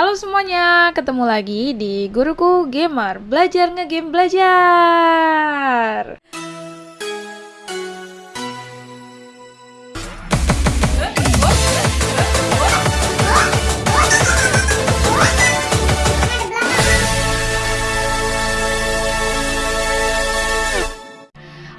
Halo semuanya, ketemu lagi di Guruku Gamer Belajar ngegame belajar.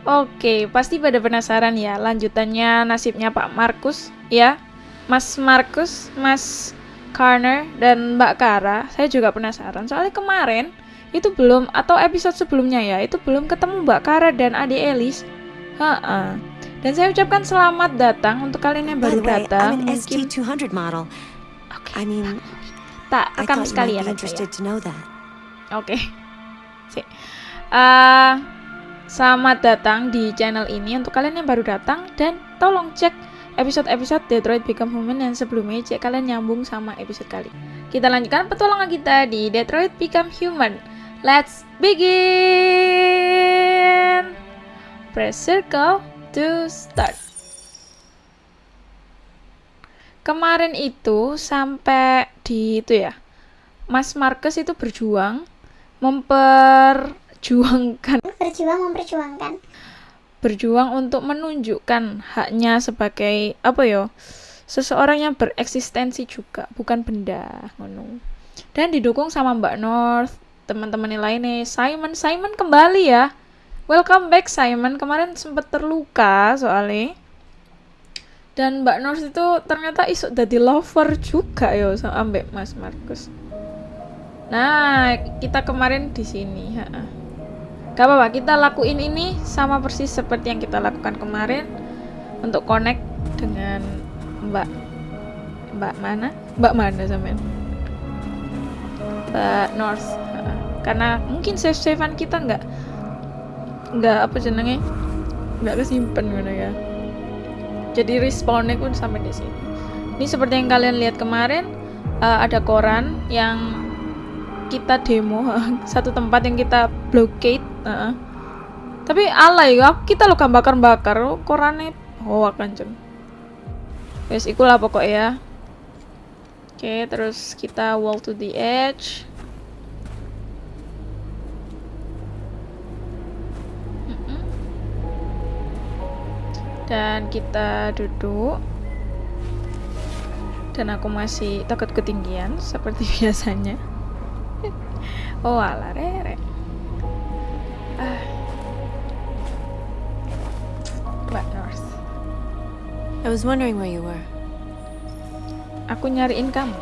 Oke, pasti pada penasaran ya lanjutannya nasibnya Pak Markus ya? Mas Markus, Mas Carner dan Mbak Kara, saya juga penasaran. Soalnya kemarin itu belum atau episode sebelumnya ya, itu belum ketemu Mbak Kara dan Ade Elis. Ha Dan saya ucapkan selamat datang untuk kalian yang baru datang. I'm an ST200 model. Oke. I mean, tak might sekalian aja ya. Oke. Sip. Eh, selamat datang di channel ini untuk kalian yang baru datang dan tolong cek episode-episode Detroit Become Human yang sebelumnya cek kalian nyambung sama episode kali. Kita lanjutkan petualangan kita di Detroit Become Human. Let's begin. Press circle to start. Kemarin itu sampai di itu ya. Mas Marcus itu berjuang memperjuangkan berjuang memperjuangkan berjuang untuk menunjukkan haknya sebagai apa yo seseorang yang bereksistensi juga bukan benda ngono. Dan didukung sama Mbak North teman-teman yang lainnya. Simon Simon kembali ya. Welcome back Simon. Kemarin sempat terluka soalnya. Dan Mbak North itu ternyata isuk jadi lover juga yo sama Mbak Mas Markus nah kita kemarin di sini ha -ha. Gak apa-apa, kita lakuin ini sama persis seperti yang kita lakukan kemarin untuk connect dengan Mbak Mbak mana? Mbak mana sampean? Mbak North. Karena mungkin save-savean kita nggak nggak apa jenenge nggak kesimpan mana ya. Jadi respawnnya pun sampai di sini. Ini seperti yang kalian lihat kemarin eh, ada koran yang kita demo satu tempat yang kita blockade uh. tapi alay kita lo kan bakar-bakar oh, korannya oh akan cen Wes ikulah pokok ya. Oke terus kita wall to the edge. Dan kita duduk. Dan aku masih takut ketinggian seperti biasanya oh ala rere ah Mbak North I was wondering where you were. aku nyariin kamu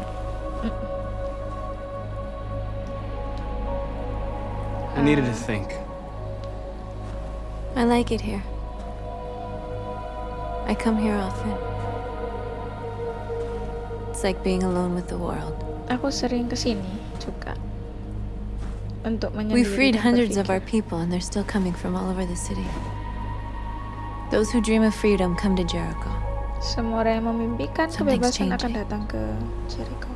I needed to think. I like it here. I come here often. It's like being alone with the world. aku sering kesini juga untuk We menyendiri freed dan hundreds of our people, and they're still coming from all over the city. Those who dream of freedom come to Jericho. semua orang yang memimpikan kebebasan akan datang ke Jericho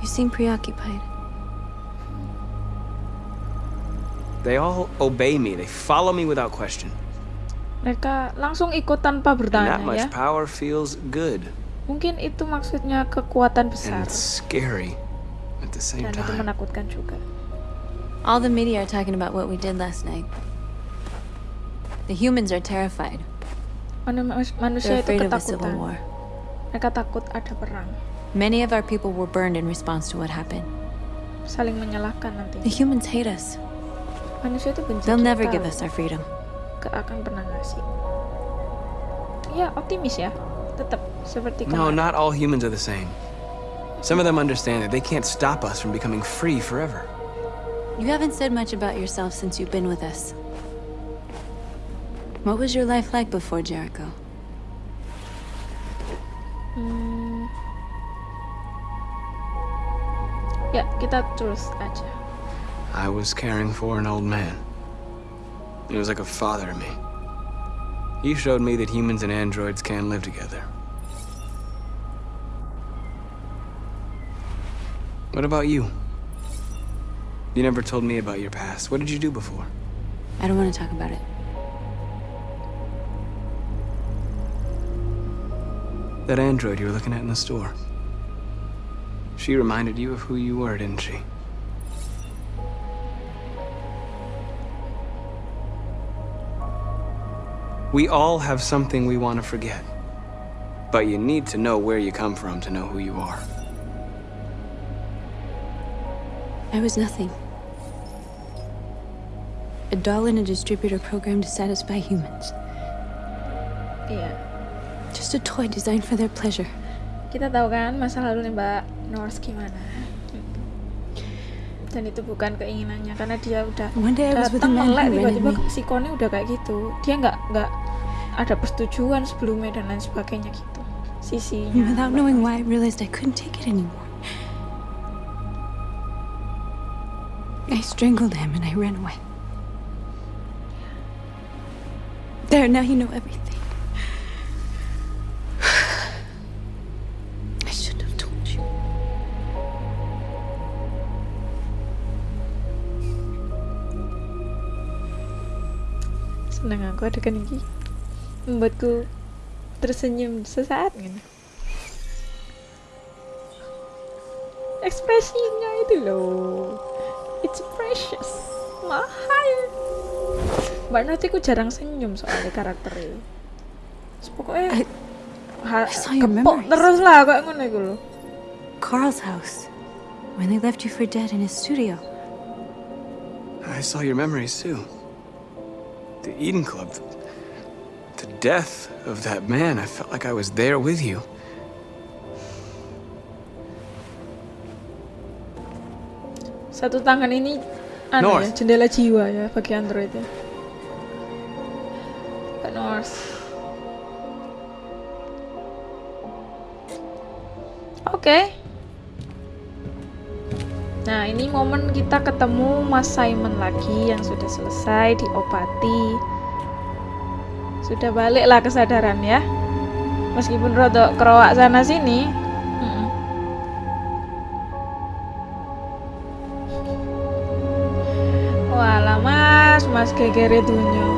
You seem preoccupied. They all obey me. They follow me without question. mereka langsung ikut tanpa And that bertanya much ya power feels good mungkin itu maksudnya kekuatan and besar it's scary at the same dan itu time. menakutkan juga All the media are talking about what we did last night. The humans are terrified. Manusia They're itu afraid of a civil ketakutan mereka takut ada perang Many of our people were burned in response to what happened. saling menyalahkan nanti The humans hate us. manusia itu benci They'll never kita give loh. us our freedom. Gak akan pernah ngasih ya optimis ya tetap seperti No, kemarin not all humans are the same. Some of them understand that they can't stop us from becoming free forever. You haven't said much about yourself since you've been with us. What was your life like before Jericho? Hmm. ya kita terus aja I was caring for an old man. He was like a father to me. He showed me that humans and androids can live together. What about you? You never told me about your past. What did you do before? I don't want to talk about it. That android you were looking at in the store. She reminded you of who you were, didn't she? We all have something we want to forget. But you need to know where you come from to know who you are. I was nothing. A doll in a distributor program to satisfy humans. Iya. Just a toy designed for their pleasure. Kita tahu kan masa lalu nih Mbak North gimana. Dan itu bukan keinginannya karena dia udah datang melek tiba-tiba Kone udah kayak gitu. Dia nggak nggak ada persetujuan sebelumnya dan lain sebagainya gitu. Sisinya. And without knowing why, I realized I couldn't take it anymore. I strangled him and I ran away. There, now you know everything. I should have told you. Seneng aku ada kan ini membuatku tersenyum sesaat gitu. Ekspresinya itu loh, it's precious, mahal. Mbak Nati ku jarang senyum soalnya karakternya. Terus Pokoknya I- ha- I saw your kepok terus lah kayak ngono iku lho. Carl's house. When they left you for dead in his studio. I saw your memories too. The Eden Club. The death of that man. I felt like I was there with you. Satu tangan ini anu ya, jendela jiwa ya bagi Android ya. Mbak North. Oke. Nah, ini momen kita ketemu Mas Simon lagi yang sudah selesai diobati. Sudah baliklah kesadaran ya. Meskipun rodok keroak sana sini. Gegere dunyo.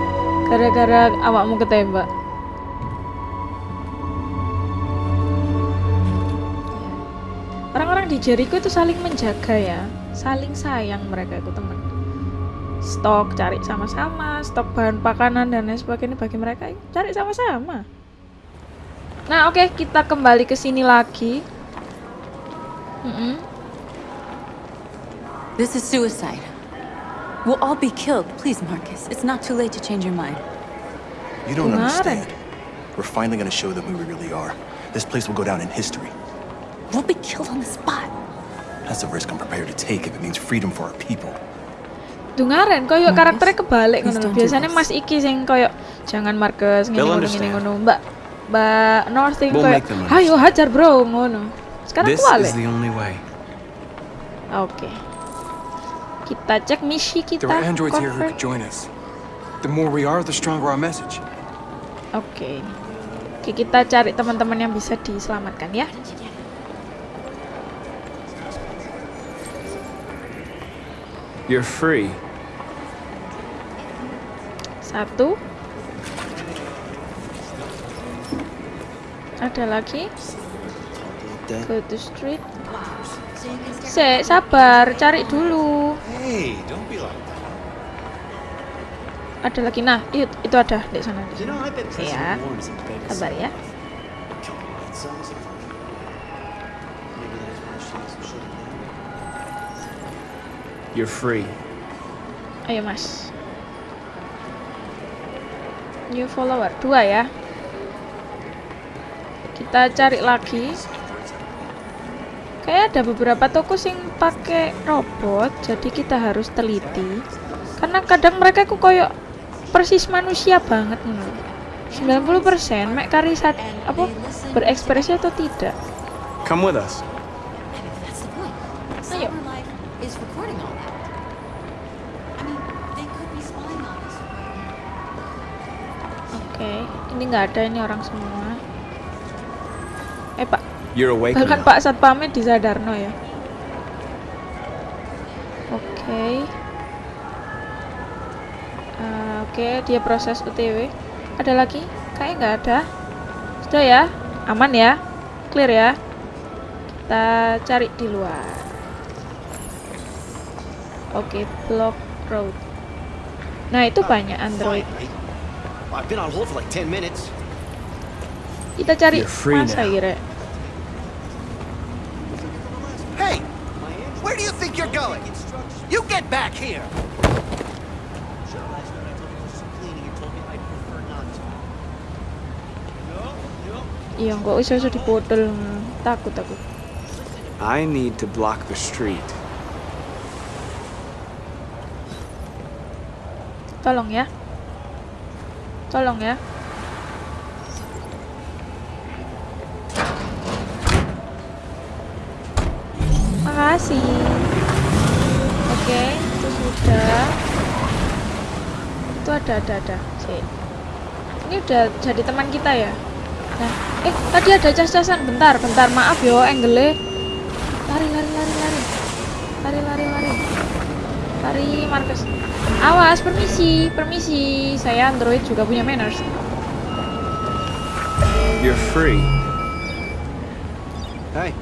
Gara-gara awakmu ketembak. Orang-orang di Jericho itu saling menjaga ya. Saling sayang mereka itu teman Stok cari sama-sama Stok bahan pakanan dan lain sebagainya bagi mereka Cari sama-sama. Nah oke kita kembali ke sini lagi. Mm-mm. This is suicide. We'll all be killed. Please, Marcus. It's not too late to change your mind. You don't Kemarin. understand. We're finally gonna show them who we really are. This place will go down in history. We'll be killed on the spot. That's a risk I'm prepared to take if it means freedom for our people. Dungaren koyo Marcus, karakternya kebalik please ngono lho. don't do Biasanya. Mas Iki sing koyo jangan Marcus ngene They'll ngono ngene ngono. Mbak Mbak North sing koyo ayo hajar bro ngono. Sekarang this is the only way. Oke. Kita cek misi kita. There are androids here who convert. could join us. The more we are, the stronger our message. Oke. Oke, kita cari teman-teman yang bisa diselamatkan ya. You're free. Satu. Ada lagi? Go to street. Se, sabar, cari dulu. Hey, don't be like that. Ada lagi. Nah, itu, itu ada di sana. Di sana. know, I bet President Yeah. Warren's a big Sabar ya. You're free. Ayo mas. New follower dua ya. Kita cari lagi. Kayak ada beberapa toko sing pakai robot, jadi kita harus teliti. Karena kadang mereka ku koyo persis manusia banget ngono. 90% mek kari apa berekspresi atau tidak. Come with us. That's the point. Ayo. Cyber Life is recording all that. I mean, they could be spying on us. Oke, ini nggak ada ini orang semua. Eh pak, You're awake Bahkan now. Pak Satpamnya di Sadarno ya. Oke. Eh, Oke, dia proses UTW. Ada lagi? Kayaknya nggak ada. Sudah ya? Aman ya? Clear ya? Kita cari di luar. Oke, block road. Nah, itu banyak Android. Finally. I've been on hold for like 10 minutes. Kita cari masa kira. Hey! Where do you think you're going? You get back here! Iya, kok iso iso dipodel. Takut aku. I need to block the street. Tolong ya. Tolong ya. Makasih. Oke, itu sudah. Itu ada, ada, ada. Cek. Ini udah jadi teman kita ya. Nah, eh tadi ada cas-casan. Bentar, bentar. Maaf yo, angle Lari, lari, lari, lari. Lari, lari, lari. Lari, Marcus. Awas, permisi, permisi. Saya Android juga punya manners. You're free. Hey,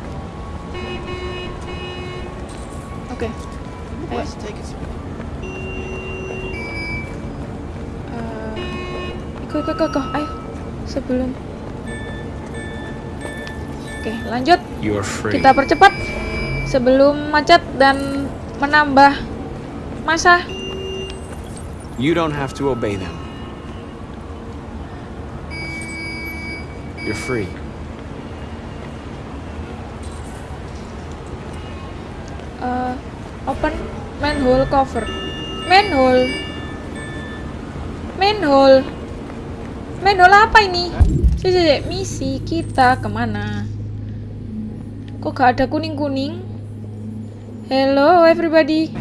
Oke. Let's take it. Eh, ikut, ikut, ikut, ikut. Ayo. Sebelum. Oke, lanjut. Kita percepat sebelum macet dan menambah masa. You don't have to obey them. You're free. Eh, open manhole cover. Manhole. Manhole. Manhole apa ini? Cek, cek. Misi kita ke mana? Kok gak ada kuning-kuning? Hello everybody.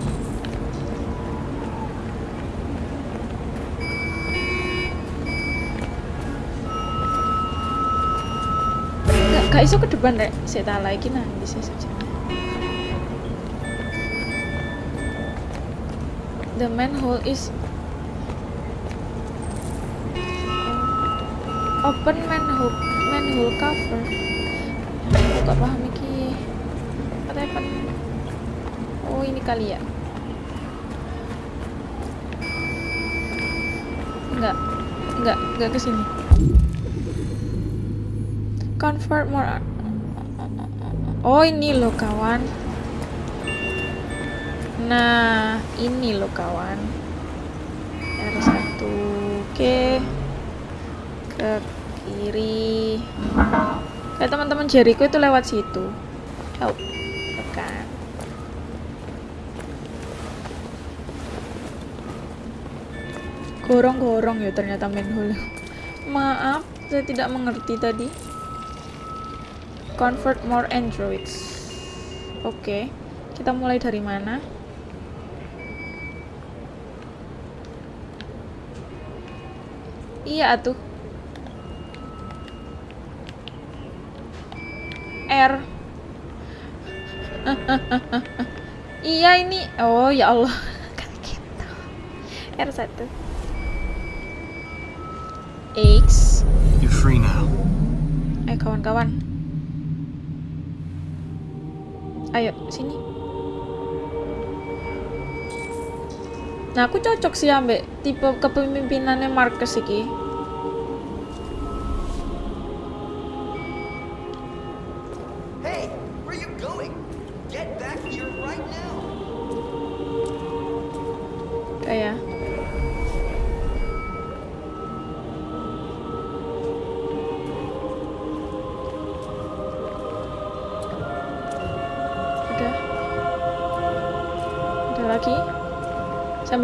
Gak, gak iso ke depan rek. Saya tak lagi nanti saya saja. The manhole is open manhole manhole cover. Aku gak paham. Katanya pen Oh ini kali ya. Enggak, enggak, enggak ke sini. Convert more. Oh ini loh kawan. Nah, ini loh kawan. R1 Oke. Ke kiri. Kayak teman-teman Jericho itu lewat situ. Oh, tekan. Gorong-gorong ya ternyata manhole. Maaf, saya tidak mengerti tadi. Convert more androids. Oke, kita mulai dari mana? Iya tuh. R. iya ini. Oh ya Allah. Kan gitu. R1. X. You're free now. Eh kawan-kawan. Ayo sini. Nah aku cocok sih ambek tipe kepemimpinannya Marcus iki.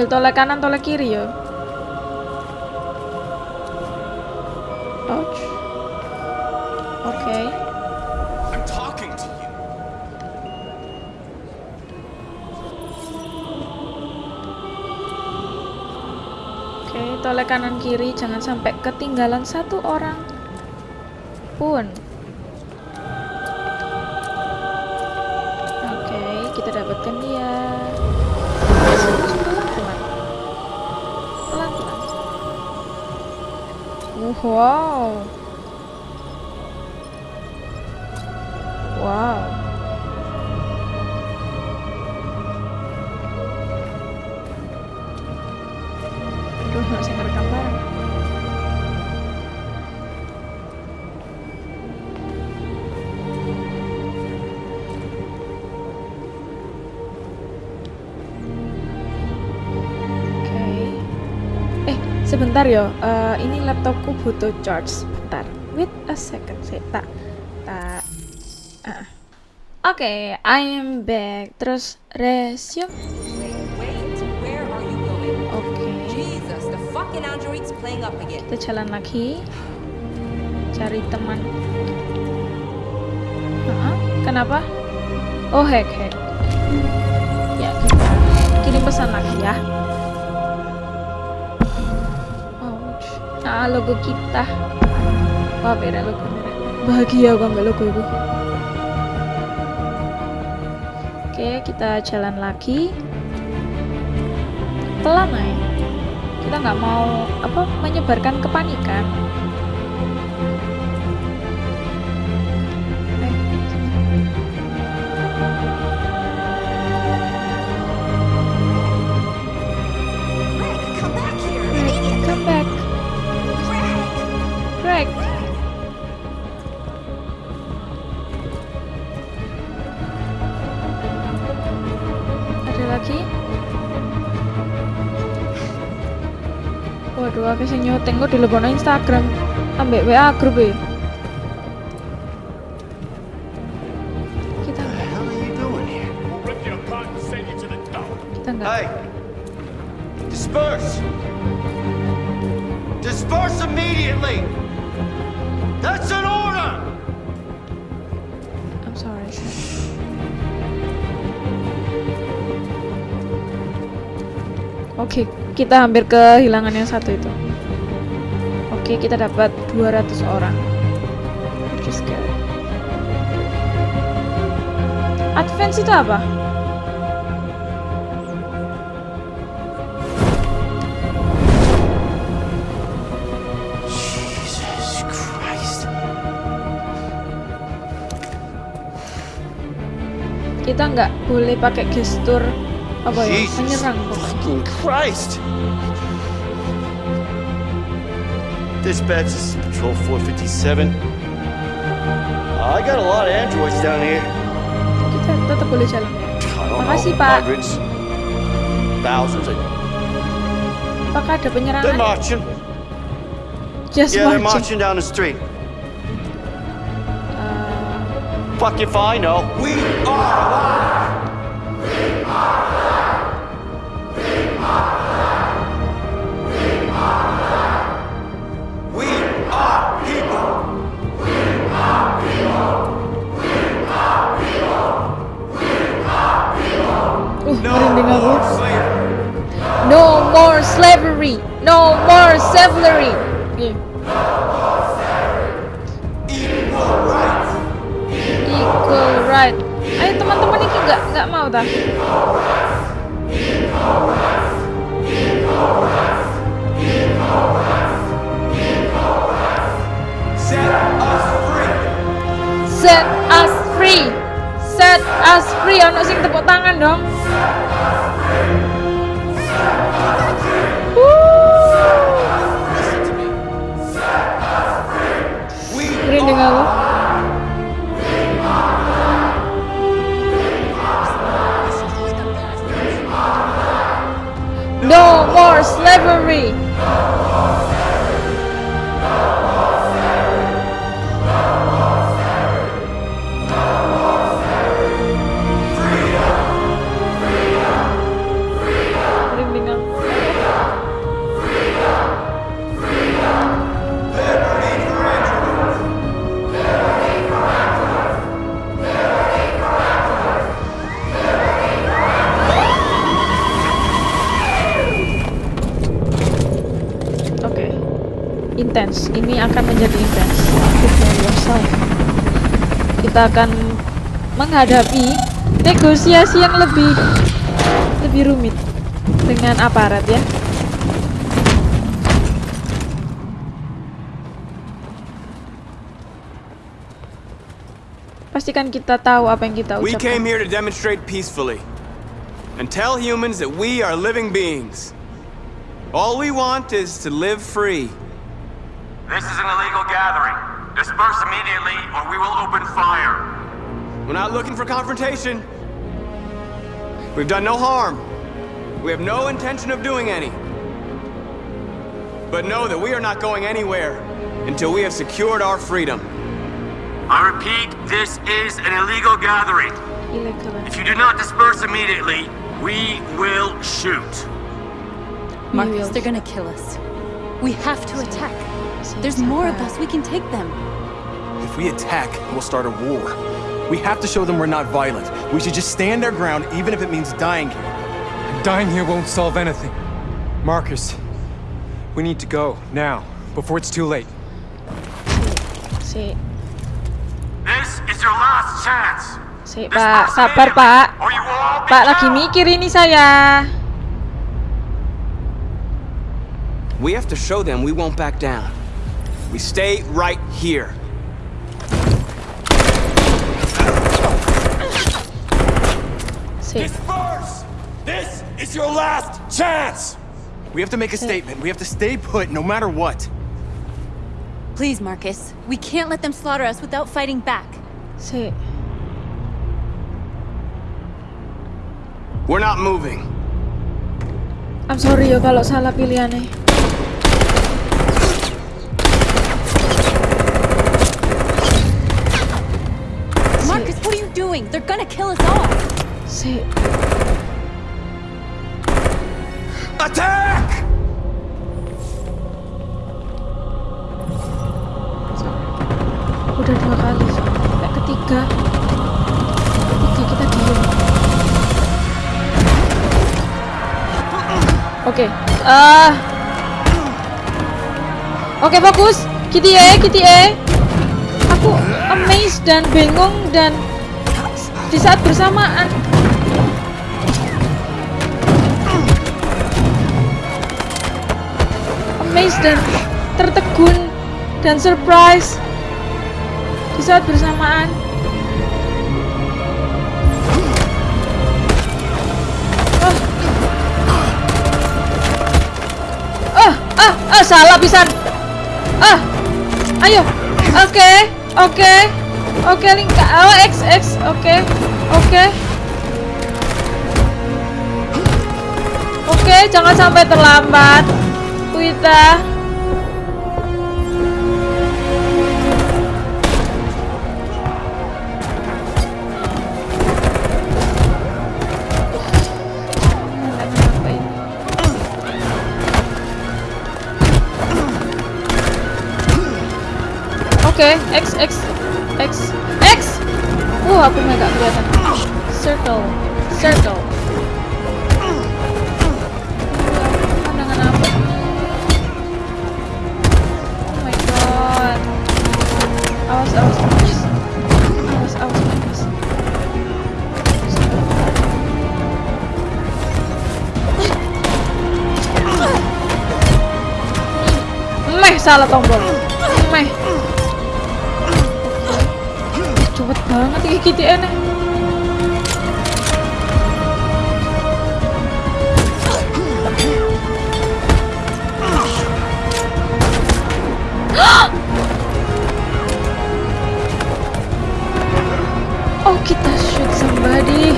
Sambil tolak kanan, tolak kiri ya. Ouch. Oke. You. Oke, tolak kanan kiri jangan sampai ketinggalan satu orang pun. Sebentar yo. Eh, ini laptopku butuh charge. Sebentar. Wait a second. Saya tak tak. Ah. Oke, I am back. Terus resume. Oke. Jesus, the fucking android's playing up again. Kita jalan lagi. Cari teman. Hah? Kenapa? Oh, hack hack. Ya, kita kirim pesan lagi ya. Ah, logo kita. Wah, beda logo. Bahagia gua ambil logo itu. Oke, kita jalan lagi. Pelan aja. Kita nggak mau apa menyebarkan kepanikan. Aku sing nyoteng kok dilebono Instagram ambek WA grup e. Kita enggak, kita enggak. Hey! Disperse! Disperse immediately! That's an order! I'm sorry. Oke, kita hampir kehilangan yang satu itu. Oke, kita dapat 200 orang. Which is good. Advance itu apa? Jesus Christ. Kita nggak boleh pakai gestur apa ya? Menyerang pokoknya. Christ! Dispatch, this is Patrol 457. Uh, I got a lot of androids down here. Kita tetap boleh jalan ya. I don't Makasih, know, Pak. hundreds, thousands. Of, Apakah ada they're penyerangan? marching. Just Yeah, they're marching. marching down the street. Uh, Fuck if I know. We are alive. Iya. Equal right. Ayo teman-teman ini nggak nggak mau dah. Set us free. Set us free. Ono sing tepuk tangan dong. Merinding slavery. Intens. Ini akan menjadi intens. Kita akan menghadapi negosiasi yang lebih lebih rumit dengan aparat ya. Pas pastikan kita tahu apa yang kita We came ucapkan. here to demonstrate peacefully and tell humans that we are living beings. All we want is to live free. For confrontation. We've done no harm. We have no intention of doing any. But know that we are not going anywhere until we have secured our freedom. I repeat, this is an illegal gathering. If you do not disperse immediately, we will shoot. Marcus, they're gonna kill us. We have to attack. There's more of us. We can take them. If we attack, we'll start a war. We have to show them we're not violent. We should just stand our ground, even if it means dying here. Dying here won't solve anything. Marcus, we need to go, now, before it's too late. Si, This is your last chance. si, Pak, sabar, Pak. Or you will all be Pak lagi mikir ini saya. We have to show them we won't back down. We stay right here. Si, Disperse! This is your last chance! We have to make a hmm. statement. We have to stay put no matter what. Please, Marcus. We can't let them slaughter us without fighting back. si. We're not moving. I'm sorry ya kalau salah pilihannya. Marcus, what are you doing? They're gonna kill us all. Si, Attack! udah dua kali. Sampai ketiga. Ketiga kita diem. Oke. Ah. Oke, fokus. Kitty E, Kitty E. Aku amazed dan bingung dan di saat bersamaan dan tertegun dan surprise di saat bersamaan. Ah. Ah ah salah pisan. Ah. Ayo. Oke oke oke lingka oh x x oke oke. Oke jangan sampai terlambat Kuita Wah, aku nggak kelihatan. Circle, circle. Oh salah tombol. Iki gitu ene. Oh, kita shoot somebody.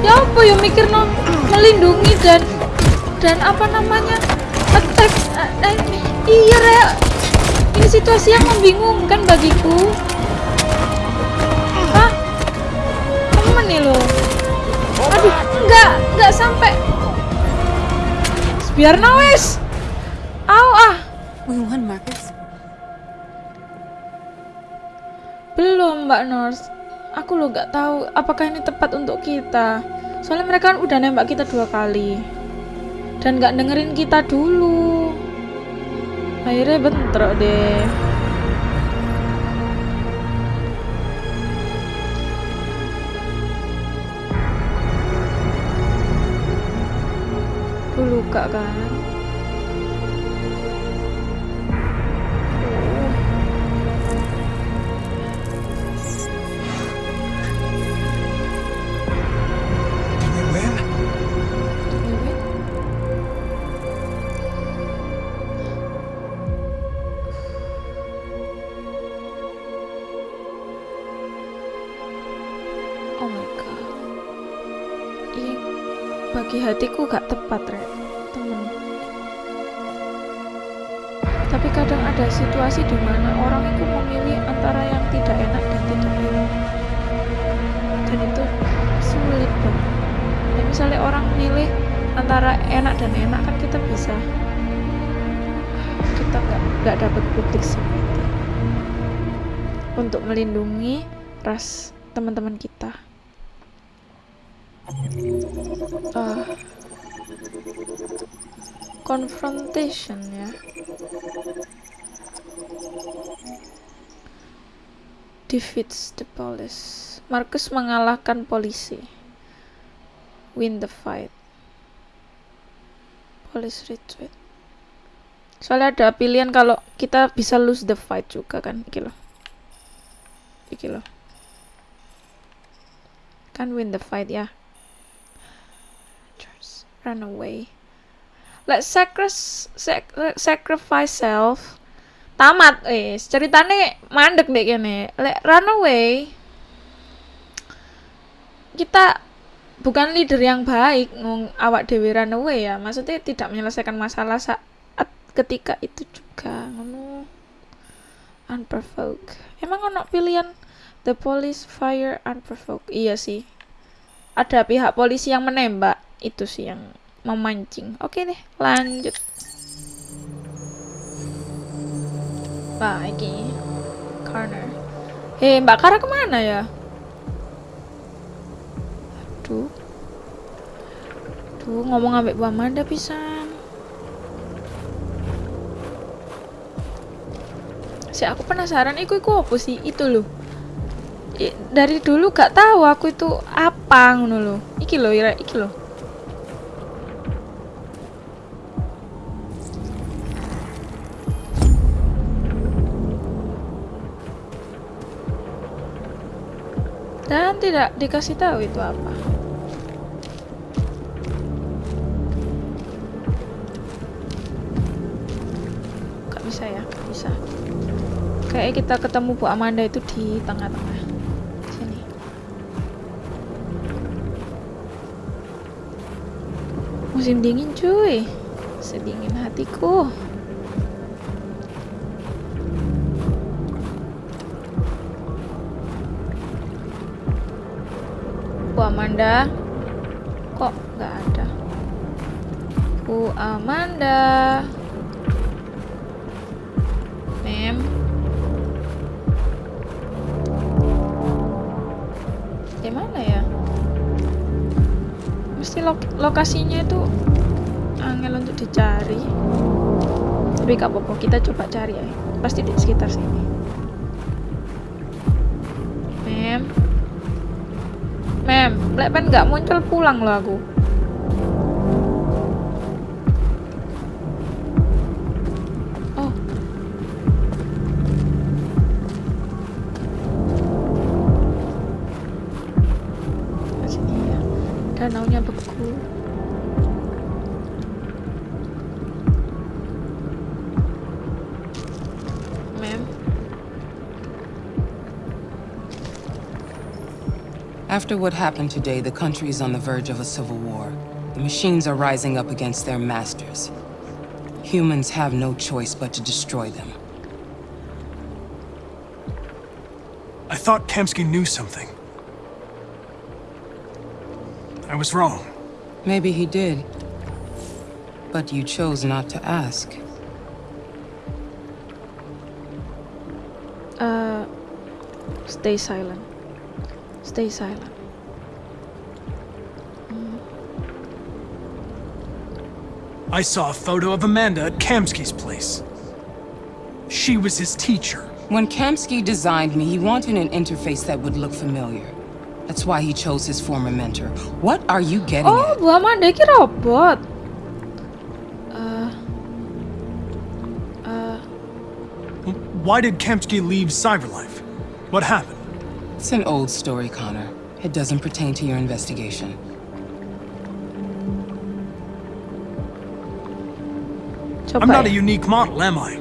Ya apa ya mikir no melindungi dan dan apa namanya situasi yang membingungkan bagiku. Hah? Temen nih lo? Aduh enggak enggak sampai. Biar nawes au ah. We won, Marcus. belum mbak Nurse aku lo nggak tahu apakah ini tepat untuk kita. Soalnya mereka kan udah nembak kita dua kali. Dan nggak dengerin kita dulu akhirnya bentrok deh. Aku luka kan hatiku gak tepat Rek. Temen. Tapi kadang ada situasi di mana orang itu memilih antara yang tidak enak dan tidak enak. Dan itu sulit banget. Dan misalnya orang milih antara enak dan enak kan kita bisa. Kita nggak nggak dapat publik simpati untuk melindungi ras teman-teman kita. Uh, confrontation ya. Defeats the police. Marcus mengalahkan polisi. Win the fight. Police retreat. Soalnya ada pilihan kalau kita bisa lose the fight juga kan iki loh. Iki loh. Kan win the fight ya. Run away let's sacri sac sacrifice self. Tamat eh ceritanya mandek deh kene. Let run away kita bukan leader yang baik ngomong awak dewi run away ya. Maksudnya tidak menyelesaikan masalah saat ketika itu juga ngono. Unprovoked. Emang ono pilihan? The police fire unprovoked. Iya sih. Ada pihak polisi yang menembak. Itu sih yang memancing oke deh lanjut ini corner. Hei, Mbak Kara ke mana ya? Aduh. Tuh, ngomong ambek Bu Amanda pisan. Si aku penasaran iku iku apa sih? Itu loh. I, dari dulu gak tahu aku itu apa ngono loh. Iki loh, iki loh. Tidak dikasih tahu itu apa. Gak bisa ya, gak bisa. Kayak kita ketemu Bu Amanda itu di tengah-tengah. Sini. Musim dingin cuy. Sedingin hatiku. Amanda. Kok nggak ada? Bu Amanda. Mem. Di mana ya? Mesti lo lokasinya itu angel untuk dicari. Tapi gak apa-apa kita coba cari ya. Pasti di sekitar sini Lek pen nggak muncul pulang loh aku. After what happened today, the country is on the verge of a civil war. The machines are rising up against their masters. Humans have no choice but to destroy them. I thought Kamsky knew something. I was wrong. Maybe he did. But you chose not to ask. Uh, stay silent. Stay silent. I saw a photo of Amanda at Kamsky's place. She was his teacher. When Kamsky designed me, he wanted an interface that would look familiar. That's why he chose his former mentor. What are you getting Oh, at? Bu Amanda iki robot. Uh, uh, Why did Kamsky leave Cyberlife? What happened? It's an old story, Connor. It doesn't pertain to your investigation. I'm not a unique model, am I?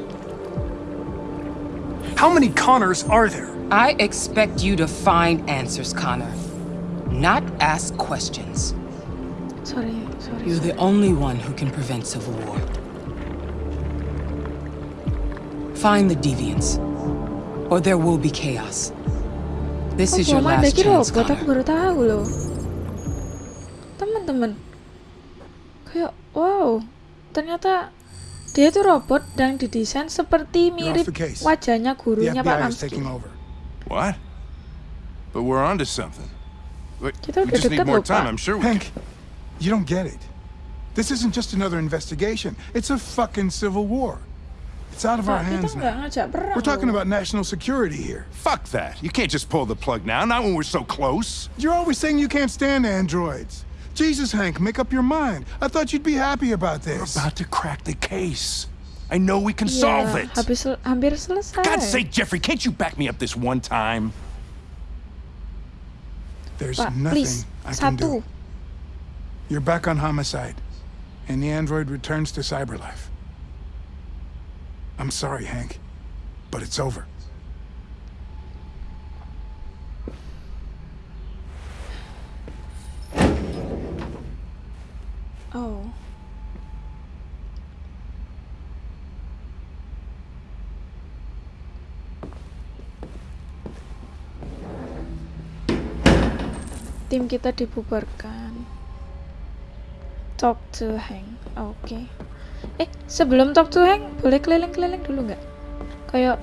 How many Connors are there? I expect you to find answers, Connor. Not ask questions. Sorry, sorry. You're the only one who can prevent civil war. Find the deviants, or there will be chaos. This is your ada last chance, robot, aku Connor. baru tahu loh. Teman-teman, kayak wow, ternyata dia itu robot dan didesain seperti mirip wajahnya gurunya Pak over. What? But we're onto something. Wait, Kita udah more loh. Pak. I'm sure Hank, you don't get it. This isn't just another investigation. It's a fucking civil war. It's out of our hands now. We're talking about national security here. Fuck that. You can't just pull the plug now, not when we're so close. You're always saying you can't stand androids. Jesus, Hank, make up your mind. I thought you'd be happy about this. We're about to crack the case. I know we can Iya, solve it. habis sel- hampir selesai. God's sake, Jeffrey, can't you back me up this one time? There's Pak, nothing please, I can satu. do. You're back on homicide, and the android returns to cyberlife. I'm sorry, Hank, but it's over. Oh. Tim kita dibubarkan. Talk to Hank. Oke. Eh, sebelum talk to Hank, boleh keliling-keliling dulu nggak? Kayak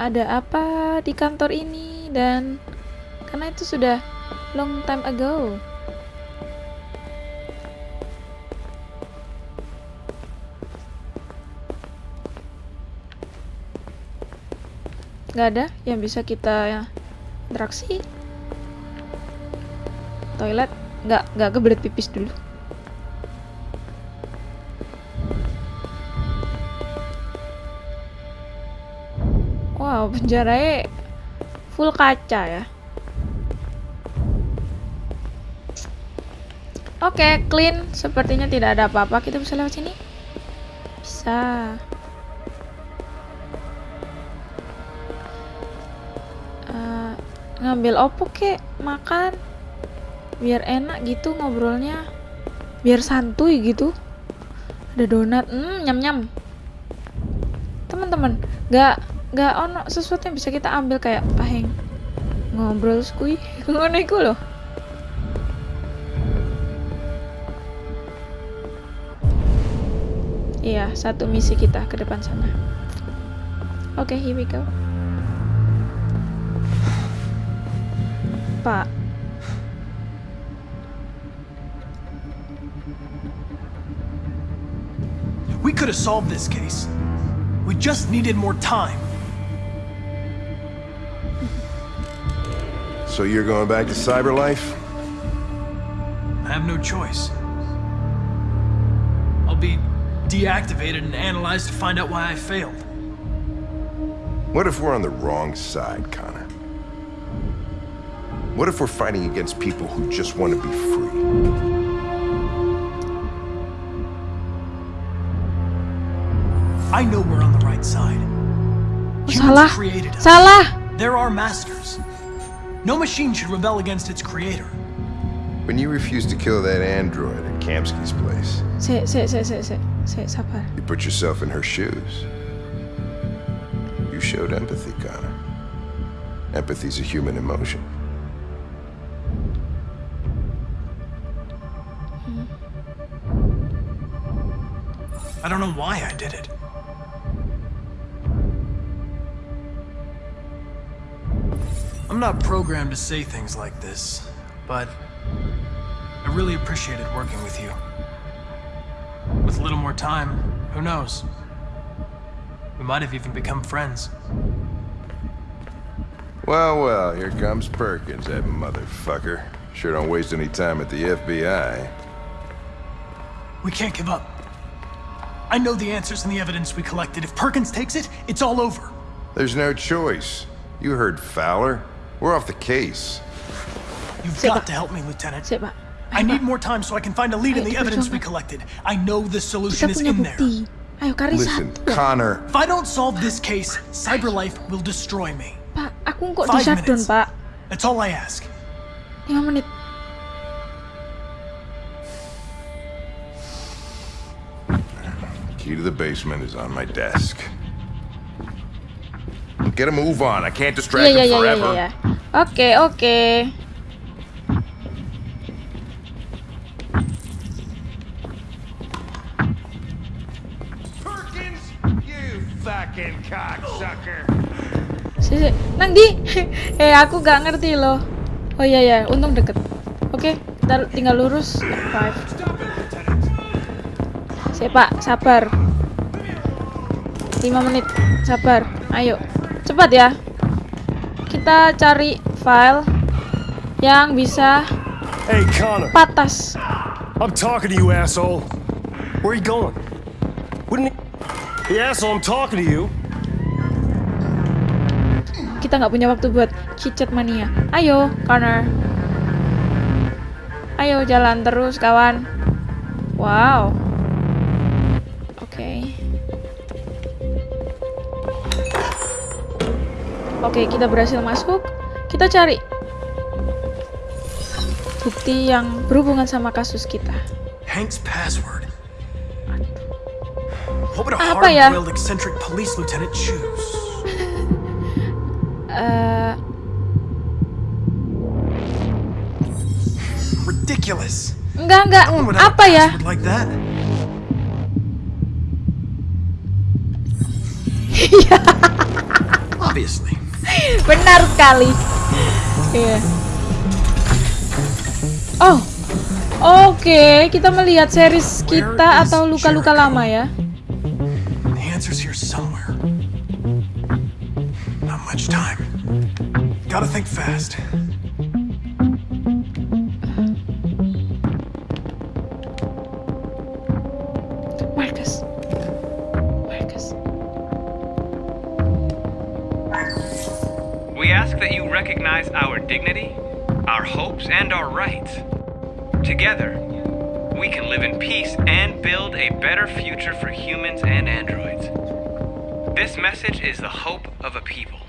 ada apa di kantor ini dan karena itu sudah long time ago. nggak ada yang bisa kita interaksi toilet nggak nggak kebelet pipis dulu wow penjaranya full kaca ya. Oke clean. Sepertinya tidak ada apa-apa. Kita bisa lewat sini? Bisa. Eh, ngambil opo kek makan. Biar enak gitu ngobrolnya. Biar santuy gitu. Ada donat. Hmm nyam nyam teman-teman nggak nggak ono sesuatu yang bisa kita ambil kayak paheng ngobrol skui ngono iku loh iya satu misi kita ke depan sana oke here we go Pak. We could have solved this case. We just needed more time. So you're going back to Cyberlife? I have no choice. I'll be deactivated and analyzed to find out why I failed. What if we're on the wrong side, Connor? What if we're fighting against people who just want to be free? I know we're on the right side. Humans Salah. created us. Salah. They're our masters. No machine should rebel against its creator. When you refused to kill that android at Kamsky's place, Se, se, se, se, se, se, sabar. you put yourself in her shoes. You showed empathy, Connor. Empathy's a human emotion. I don't know why I did it. I'm not programmed to say things like this, but I really appreciated working with you. With a little more time, who knows? We might have even become friends. Well, well, here comes Perkins, that motherfucker. Sure don't waste any time at the FBI. We can't give up. I know the answers and the evidence we collected. If Perkins takes it, it's all over. There's no choice. You heard Fowler. We're off the case. You've Sit got back. to help me, Lieutenant. Sit back. I need more time so I can find a lead in the evidence we collected. I know the solution is in there. Listen, Connor. If I don't solve this case, Cyberlife will destroy me. Five minutes. That's all I ask. Lima menit. Key to the basement is on my desk. Get a move on. I can't distract Iya iya him iya iya forever. iya. Oke oke. You fucking cocksucker. Si, si. Nang di. eh aku gak ngerti loh. Oh iya ya, untung deket. Oke, kita tinggal lurus. Five. Sabar. 5 menit, sabar. Ayo, cepat ya. Kita cari file yang bisa Hey, Connor. patas. I'm talking to you, asshole. Where you going? Wouldn't he... The asshole, I'm talking to you. Kita nggak punya waktu buat chit mania. Ayo, Connor. Ayo jalan terus, kawan. Wow. Oke, kita berhasil masuk. Kita cari bukti yang berhubungan sama kasus kita. Hank's password. What would a Apa ya? eccentric police lieutenant choose? Eh, Ridiculous. enggak enggak. Apa ya? like that. Obviously. Benar sekali. Iya. Oh. Oke, kita melihat series kita atau luka-luka lama ya. Much time. Gotta think fast. Marcus. Recognize our dignity, our hopes, and our rights. Together, we can live in peace and build a better future for humans and androids. This message is the hope of a people.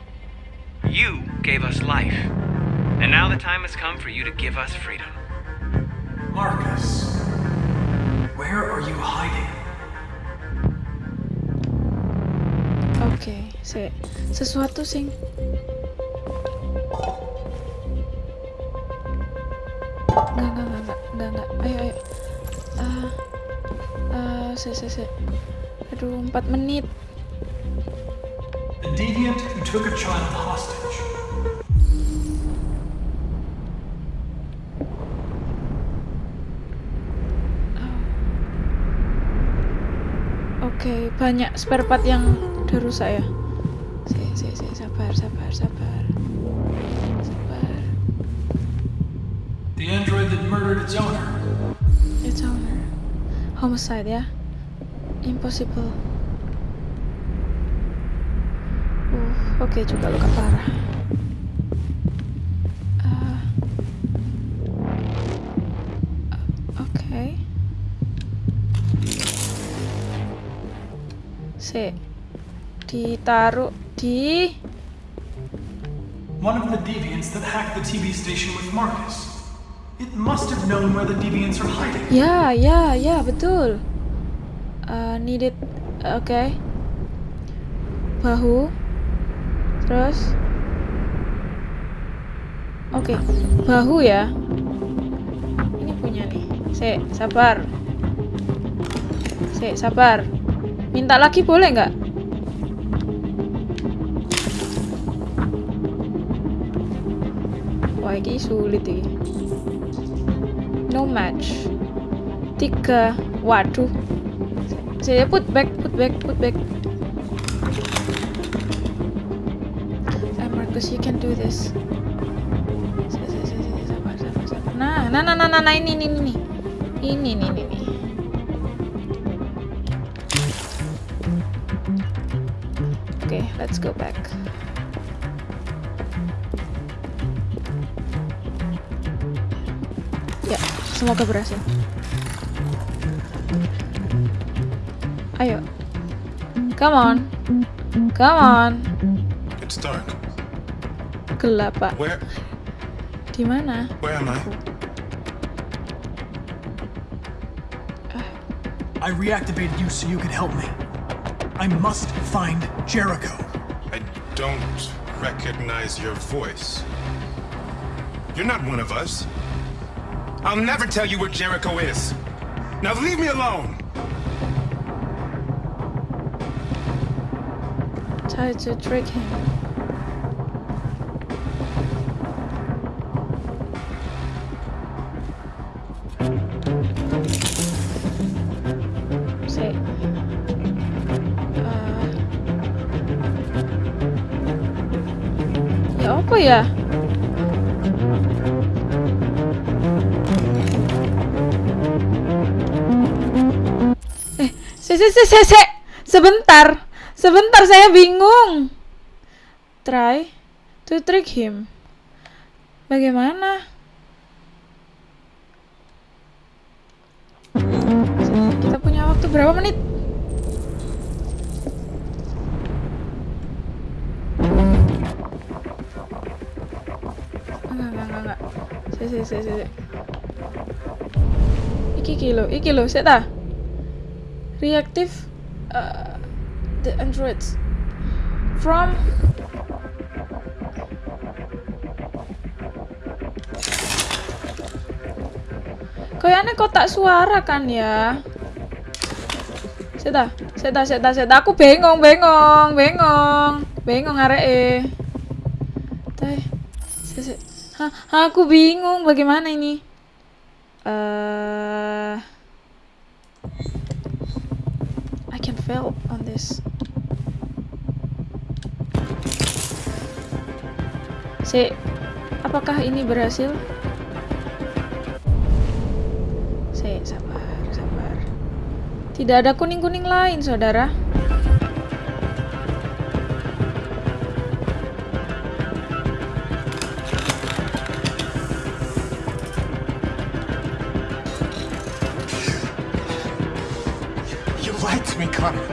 You gave us life, and now the time has come for you to give us freedom. Marcus, where are you hiding? Okay, se sesuatu sing se, se, se. Aduh, 4 menit. The deviant who took a child hostage. Oke, banyak spare part yang udah rusak ya. Si, si, si, sabar, sabar, sabar. Sabar. The android that murdered its owner. It's owner. Homicide ya. Impossible. Uh, oke juga luka parah. Ah. Oke. Si. Ditaruh di One of the deviants that hacked the TV station with Marcus. It must have known where the deviants are hiding. Ya, ya, ya, betul. Uh, needed, oke. Bahu. Terus. Oke, bahu ya. Ini punya nih. Se, sabar. Se, sabar. Minta lagi boleh nggak? Wah, ini sulit ini. No match. Tiga. Waduh. Saya put back, put back, put back. Ah, Marcus, you can do this. Sabar, sabar, sabar. Nah, nah, nah, nah, nah, nah, ini, ini, ini, ini, ini, ini. Oke, let's go back. Ya, semoga berhasil. Come on. Come on. It's dark. Gelap, Pak. Where Di mana? where am I? I reactivated you so you could help me. I must find Jericho. I don't recognize your voice. You're not one of us. I'll never tell you where Jericho is. Now leave me alone! Try to trick him. Uh, ya apa ya? Eh, se se se sebentar. Sebentar saya bingung. Try to trick him. Bagaimana? Kita punya waktu berapa menit? Enggak, enggak, enggak. Si, si, si, si. Iki iki lo, iki lo, sik ta? Reactive uh, the androids from Kayaknya kotak suara kan ya? Seta, seta, seta, seta. Aku bengong, bengong, bengong, bengong arek Teh, Hah, aku bingung bagaimana ini. Uh, I can fail on this. Si, apakah ini berhasil? Si, sabar, sabar. Tidak ada kuning-kuning lain, saudara. You lied to me, Connor.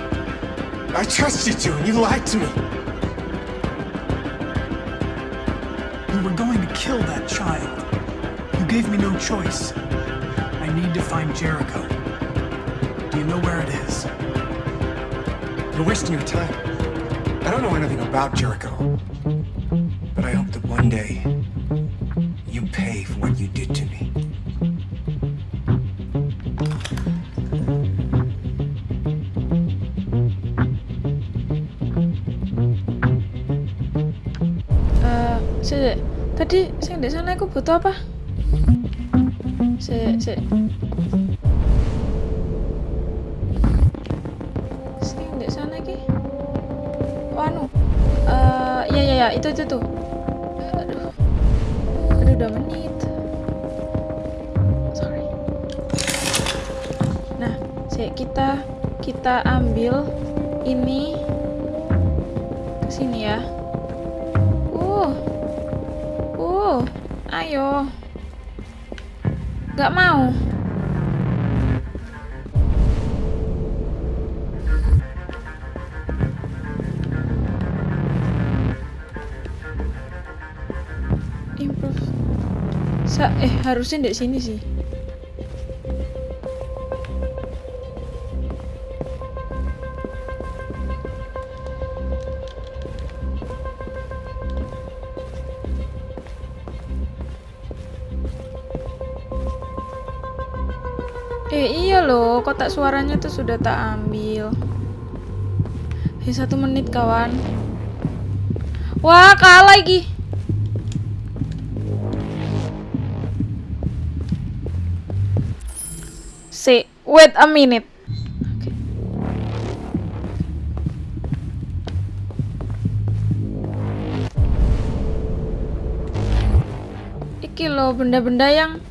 I trusted you, and you lied to me. Gave me no choice. I need to find Jericho. Do you know where it is? You're wasting your time. I don't know anything about Jericho. But I hope that one day you pay for what you did to me. Eh, si. tadi sing di sana aku butuh apa? Harusnya di sini sih. Eh iya loh, kotak suaranya tuh sudah tak ambil. Eh satu menit kawan. Wah kalah lagi. Wait a minute. Iki loh benda-benda yang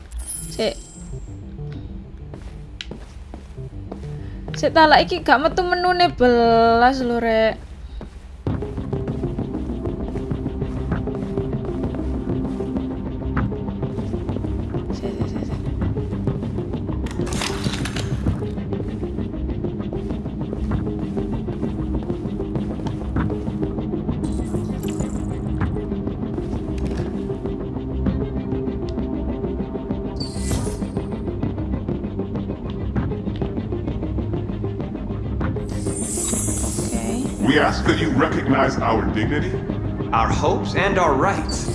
si Sik tak iki gak metu menune belas lho rek. Recognize our dignity, our hopes, and our rights.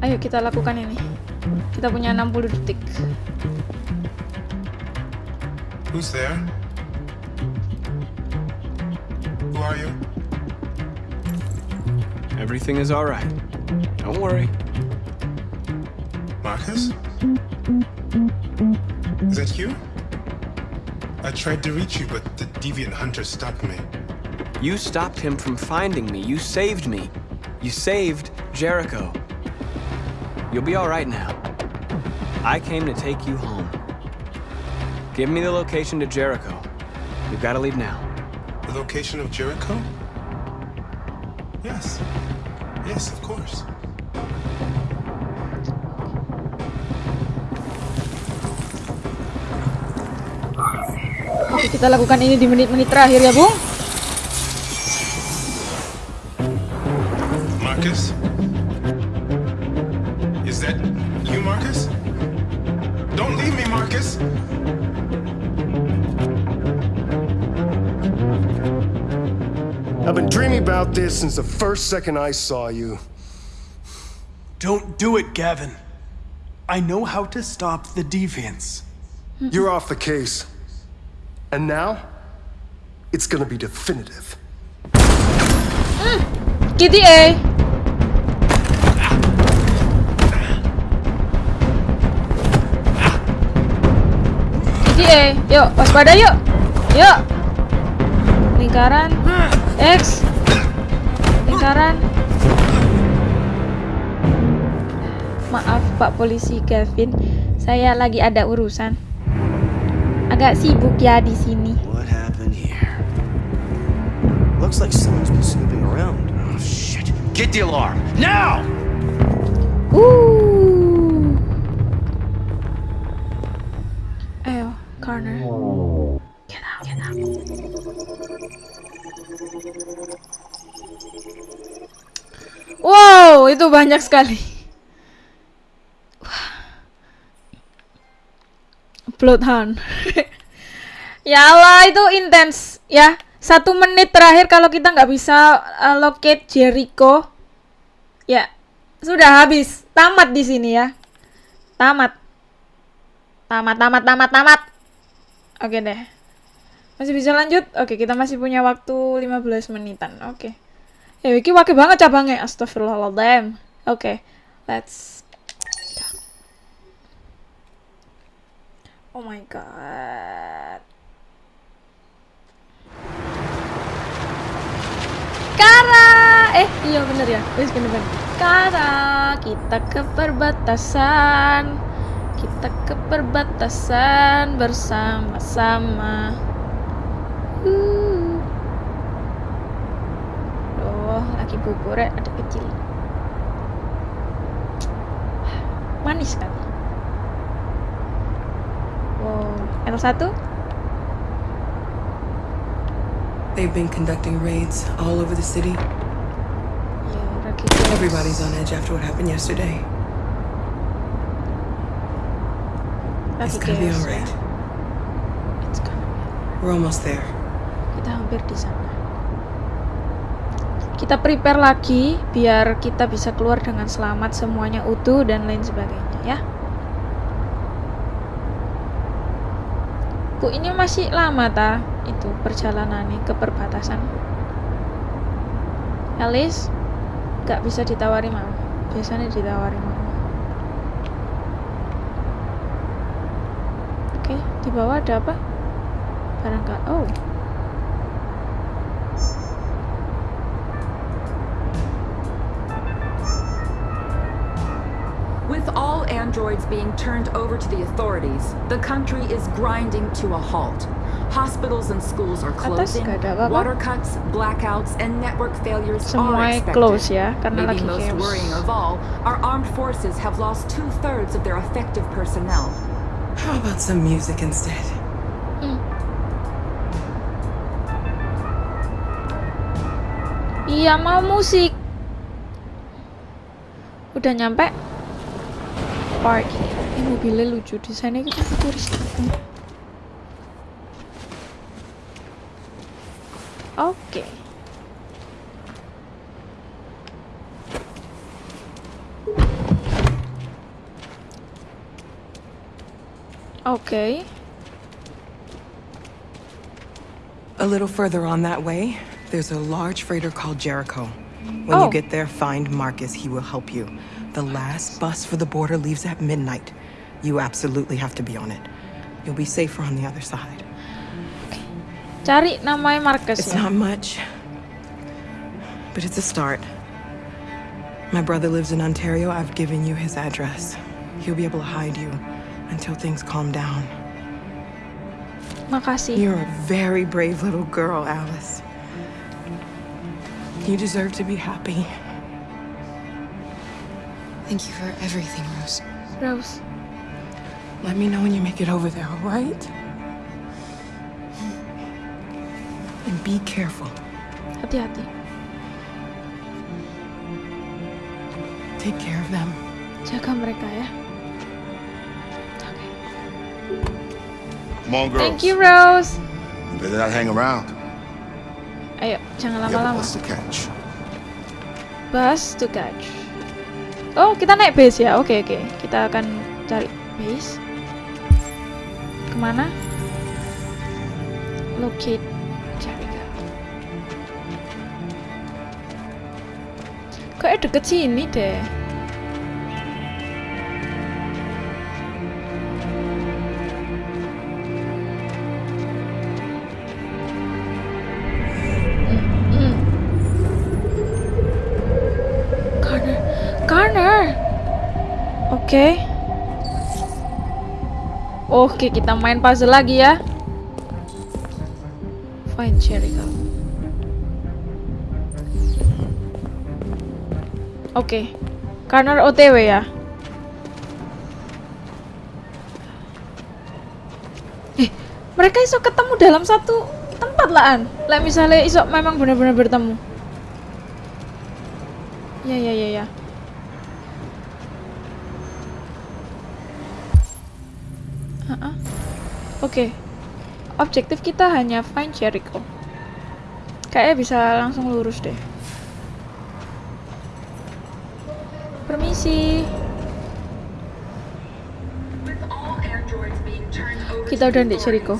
Ayo kita lakukan ini. Kita punya 60 detik. Who's there? Who are you? Everything is alright. Don't worry. Marcus? Is that you? I tried to reach you, but the deviant hunter stopped me. You stopped him from finding me. You saved me. You saved Jericho. You'll be alright now. I came to take you home. Give me the location to Jericho. We've got to leave now. The location of Jericho? Yes. Yes, of course. Kita lakukan ini di menit-menit terakhir ya, Bung. Marcus? Is that you, Marcus? Don't leave me, Marcus! I've been dreaming about this since the first second I saw you. Don't do it, Gavin. I know how to stop the deviants. You're off the case. And now, it's gonna be definitive. Kitty A. Kitty A. Yuk, waspada yuk. Yuk. Lingkaran. X. Lingkaran. Maaf Pak Polisi Gavin, saya lagi ada urusan. Agak sibuk ya di sini. What happened here? Looks like someone's been snooping around. Oh, shit. Get the alarm. Now! Uh. Ayo, corner. Get out, get out. Wow, itu banyak sekali. Bloodhound. ya Allah, itu intens ya. Satu menit terakhir kalau kita nggak bisa uh, locate Jericho, ya sudah habis. Tamat di sini ya. Tamat. Tamat, tamat, tamat, tamat. Oke deh. Masih bisa lanjut? Oke, kita masih punya waktu 15 menitan. Oke. Ya, iki wake banget cabangnya. Astagfirullahaladzim. Oke, let's Oh my god. Kara! Eh, iya bener ya. Wis bener bener. Kara, kita ke perbatasan. Kita ke perbatasan bersama-sama. Uh. Loh, lagi bubur ya, ada kecil. Manis kan? Wow, L1? They've been conducting raids all over the city. Everybody's on edge after what happened yesterday. It's gonna be alright. We're almost there. Kita hampir di sana. Kita prepare lagi biar kita bisa keluar dengan selamat, semuanya utuh dan lain sebagainya ya. Bu, ini masih lama ta itu perjalanannya ke perbatasan. Alice, gak bisa ditawari mau. Biasanya ditawari mau. Oke, di bawah ada apa? Barangkali. Oh. With all androids being turned over to the authorities, the country is grinding to a halt. Hospitals and schools are closing, gak ada apa-apa. water cuts, blackouts, and network failures Semua are expected. close ya, karena Maybe lagi most chaos. worrying of all, our armed forces have lost two-thirds of their effective personnel. How about some music instead? Hmm. Iya mau musik. Udah nyampe. Park. Ini mobilnya lucu desainnya kita futuristik. Oke. A little further on that way, there's a large freighter called Jericho. When Oh. you get there, find Marcus. He will help you. The last bus for the border leaves at midnight. You absolutely have to be on it. You'll be safer on the other side. Okay. Cari namanya Marcus It's ya. not much, but it's a start. My brother lives in Ontario. I've given you his address. He'll be able to hide you until things calm down. Makasih. You're a very brave little girl, Alice. You deserve to be happy. Thank you for everything, Rose. Rose. Let me know when you make it over there, all right? And be careful. Hati-hati. Take care of them. Jaga mereka ya. Come on, girls. Thank you, Rose. You better not hang around. Ayo, jangan lama-lama. bus to catch. Bus to catch. Oh, kita naik base ya. Oke, oke. Kita akan cari base. Ke mana? Locate Jericho. Kayak deket sini deh. Oke, kita main puzzle lagi ya. Find Jericho. Oke. Connor OTW ya. Eh, mereka iso ketemu dalam satu tempat lah an. Lah misalnya iso memang benar-benar bertemu. Ya ya ya ya. Ah, ah. Oke. Objektif kita hanya find Jericho. Kayaknya bisa langsung lurus deh. Permisi. Kita udah di Jericho.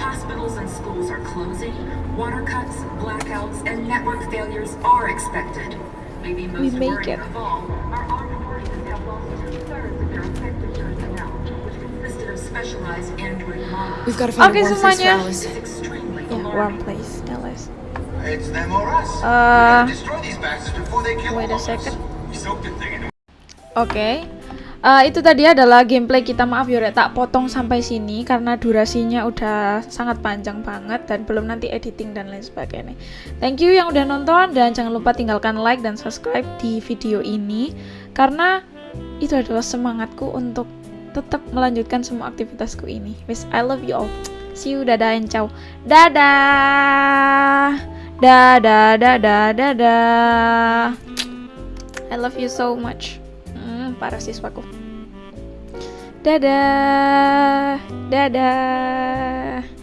Hospitals and schools are closing. Water cuts, blackouts, and network failures are expected. Maybe We most make worrying it. of all, our armed forces have lost two-thirds of their effective personnel, which consisted of specialized android models. We've got to find Oke a warm place for semuanya. Alice. Ya, warm place, Alice. It's them or us. Uh, Destroy these bastards before they kill wait a second. Oke. Eh, itu tadi adalah gameplay kita. Maaf Yore, tak potong sampai sini karena durasinya udah sangat panjang banget dan belum nanti editing dan lain sebagainya. Thank you yang udah nonton dan jangan lupa tinggalkan like dan subscribe di video ini karena itu adalah semangatku untuk tetap melanjutkan semua aktivitasku ini. Wis, I love you all. See you, dadah and ciao. Dadah. Dadah, dadah, dadah. I love you so much. Hmm, para siswaku. Dadah. Dadah.